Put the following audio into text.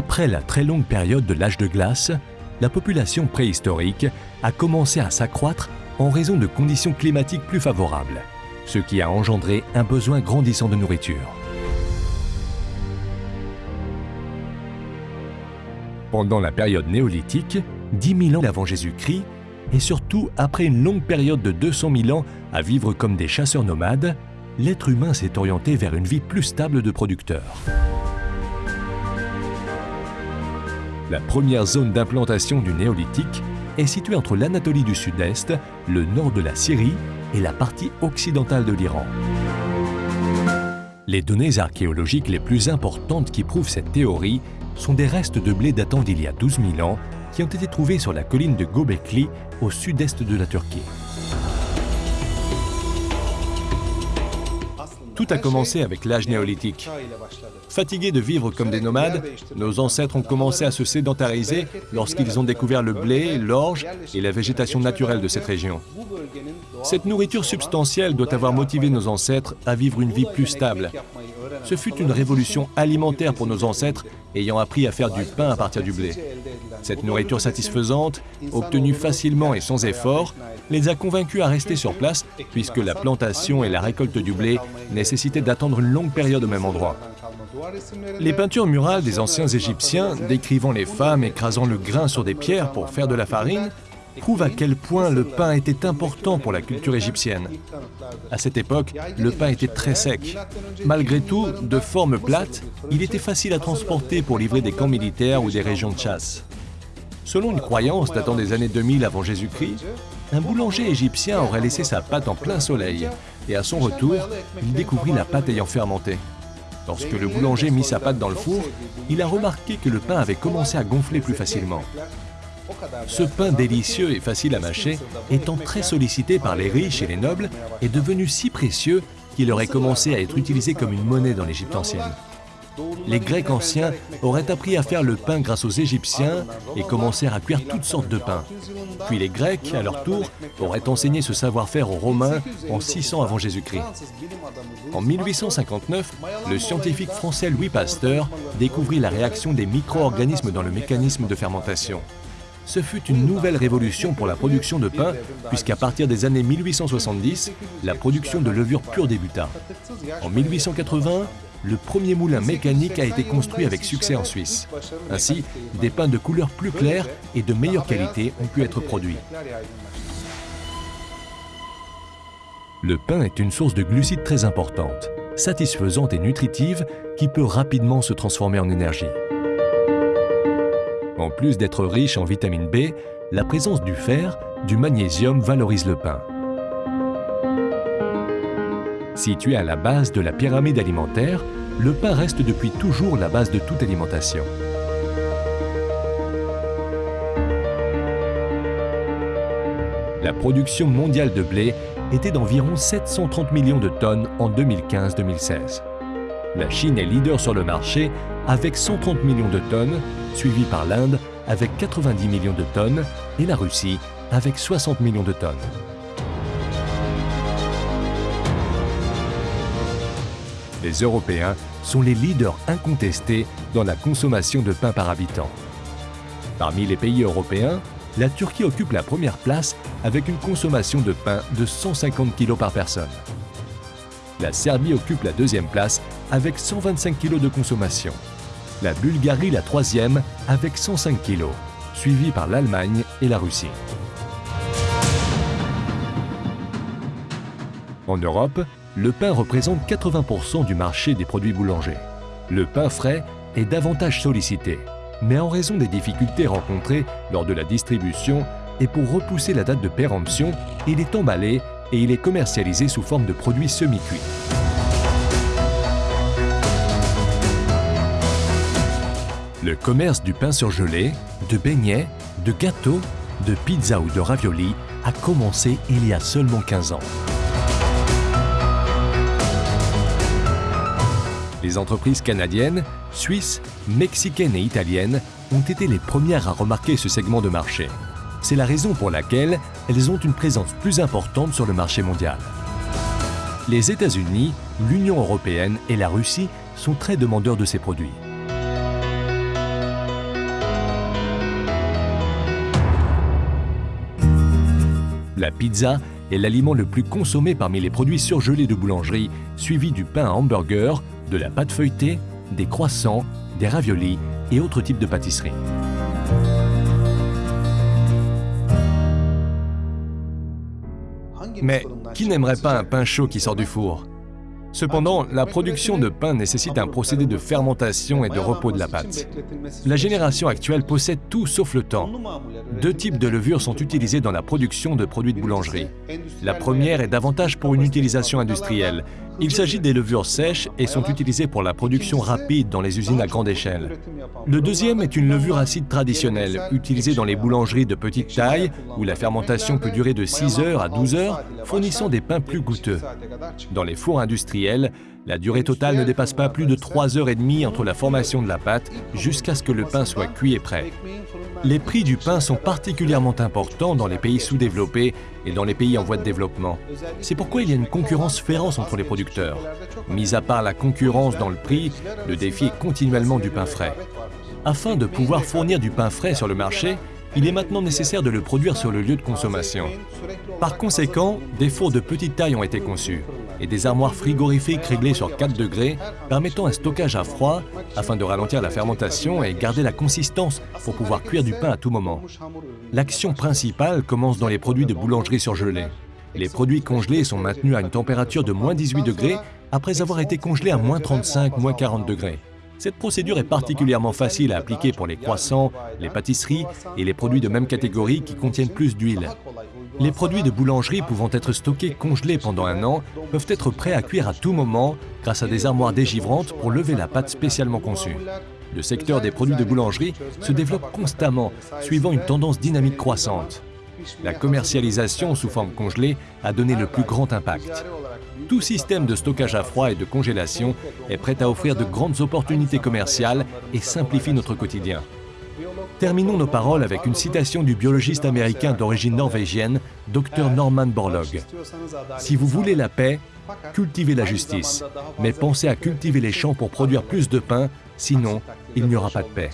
Après la très longue période de l'âge de glace, la population préhistorique a commencé à s'accroître en raison de conditions climatiques plus favorables, ce qui a engendré un besoin grandissant de nourriture. Pendant la période néolithique, 10 000 ans avant Jésus-Christ, et surtout après une longue période de 200 000 ans à vivre comme des chasseurs nomades, l'être humain s'est orienté vers une vie plus stable de producteur. La première zone d'implantation du néolithique est située entre l'Anatolie du Sud-Est, le nord de la Syrie et la partie occidentale de l'Iran. Les données archéologiques les plus importantes qui prouvent cette théorie sont des restes de blé datant d'il y a 12 000 ans qui ont été trouvés sur la colline de Göbekli au sud-est de la Turquie. Tout a commencé avec l'âge néolithique. Fatigués de vivre comme des nomades, nos ancêtres ont commencé à se sédentariser lorsqu'ils ont découvert le blé, l'orge et la végétation naturelle de cette région. Cette nourriture substantielle doit avoir motivé nos ancêtres à vivre une vie plus stable. Ce fut une révolution alimentaire pour nos ancêtres ayant appris à faire du pain à partir du blé. Cette nourriture satisfaisante, obtenue facilement et sans effort, les a convaincus à rester sur place puisque la plantation et la récolte du blé d'attendre une longue période au même endroit. Les peintures murales des anciens Égyptiens décrivant les femmes écrasant le grain sur des pierres pour faire de la farine prouvent à quel point le pain était important pour la culture égyptienne. À cette époque, le pain était très sec. Malgré tout, de forme plate, il était facile à transporter pour livrer des camps militaires ou des régions de chasse. Selon une croyance datant des années 2000 avant Jésus-Christ, un boulanger égyptien aurait laissé sa pâte en plein soleil et à son retour, il découvrit la pâte ayant fermenté. Lorsque le boulanger mit sa pâte dans le four, il a remarqué que le pain avait commencé à gonfler plus facilement. Ce pain délicieux et facile à mâcher, étant très sollicité par les riches et les nobles, est devenu si précieux qu'il aurait commencé à être utilisé comme une monnaie dans l'Égypte ancienne. Les Grecs anciens auraient appris à faire le pain grâce aux Égyptiens et commencèrent à cuire toutes sortes de pains. Puis les Grecs, à leur tour, auraient enseigné ce savoir-faire aux Romains en 600 avant Jésus-Christ. En 1859, le scientifique français Louis Pasteur découvrit la réaction des micro-organismes dans le mécanisme de fermentation ce fut une nouvelle révolution pour la production de pain, puisqu'à partir des années 1870, la production de levure pure débuta. En 1880, le premier moulin mécanique a été construit avec succès en Suisse. Ainsi, des pains de couleur plus claire et de meilleure qualité ont pu être produits. Le pain est une source de glucides très importante, satisfaisante et nutritive qui peut rapidement se transformer en énergie. En plus d'être riche en vitamine B, la présence du fer, du magnésium valorise le pain. Situé à la base de la pyramide alimentaire, le pain reste depuis toujours la base de toute alimentation. La production mondiale de blé était d'environ 730 millions de tonnes en 2015-2016. La Chine est leader sur le marché avec 130 millions de tonnes, suivi par l'Inde avec 90 millions de tonnes et la Russie avec 60 millions de tonnes. Les Européens sont les leaders incontestés dans la consommation de pain par habitant. Parmi les pays européens, la Turquie occupe la première place avec une consommation de pain de 150 kg par personne. La Serbie occupe la deuxième place avec 125 kg de consommation. La Bulgarie la troisième avec 105 kg, suivie par l'Allemagne et la Russie. En Europe, le pain représente 80% du marché des produits boulangers. Le pain frais est davantage sollicité, mais en raison des difficultés rencontrées lors de la distribution et pour repousser la date de péremption, il est emballé et il est commercialisé sous forme de produits semi-cuits. Le commerce du pain surgelé, de beignets, de gâteaux, de pizza ou de ravioli a commencé il y a seulement 15 ans. Les entreprises canadiennes, suisses, mexicaines et italiennes ont été les premières à remarquer ce segment de marché. C'est la raison pour laquelle elles ont une présence plus importante sur le marché mondial. Les États-Unis, l'Union européenne et la Russie sont très demandeurs de ces produits. La pizza est l'aliment le plus consommé parmi les produits surgelés de boulangerie, suivi du pain à hamburger de la pâte feuilletée, des croissants, des raviolis et autres types de pâtisseries. Mais qui n'aimerait pas un pain chaud qui sort du four? Cependant, la production de pain nécessite un procédé de fermentation et de repos de la pâte. La génération actuelle possède tout sauf le temps. Deux types de levures sont utilisés dans la production de produits de boulangerie. La première est davantage pour une utilisation industrielle. Il s'agit des levures sèches et sont utilisées pour la production rapide dans les usines à grande échelle. Le deuxième est une levure acide traditionnelle, utilisée dans les boulangeries de petite taille, où la fermentation peut durer de 6 heures à 12 heures, fournissant des pains plus goûteux. Dans les fours industriels, la durée totale ne dépasse pas plus de 3 heures et demie entre la formation de la pâte jusqu'à ce que le pain soit cuit et prêt. Les prix du pain sont particulièrement importants dans les pays sous-développés et dans les pays en voie de développement. C'est pourquoi il y a une concurrence féroce entre les producteurs. Mis à part la concurrence dans le prix, le défi est continuellement du pain frais. Afin de pouvoir fournir du pain frais sur le marché, il est maintenant nécessaire de le produire sur le lieu de consommation. Par conséquent, des fours de petite taille ont été conçus et des armoires frigorifiques réglées sur 4 degrés permettant un stockage à froid afin de ralentir la fermentation et garder la consistance pour pouvoir cuire du pain à tout moment. L'action principale commence dans les produits de boulangerie surgelés. Les produits congelés sont maintenus à une température de moins 18 degrés après avoir été congelés à moins 35, moins 40 degrés. Cette procédure est particulièrement facile à appliquer pour les croissants, les pâtisseries et les produits de même catégorie qui contiennent plus d'huile. Les produits de boulangerie pouvant être stockés congelés pendant un an peuvent être prêts à cuire à tout moment grâce à des armoires dégivrantes pour lever la pâte spécialement conçue. Le secteur des produits de boulangerie se développe constamment, suivant une tendance dynamique croissante. La commercialisation sous forme congelée a donné le plus grand impact. Tout système de stockage à froid et de congélation est prêt à offrir de grandes opportunités commerciales et simplifie notre quotidien. Terminons nos paroles avec une citation du biologiste américain d'origine norvégienne, Dr Norman Borlaug. Si vous voulez la paix, cultivez la justice, mais pensez à cultiver les champs pour produire plus de pain, sinon il n'y aura pas de paix.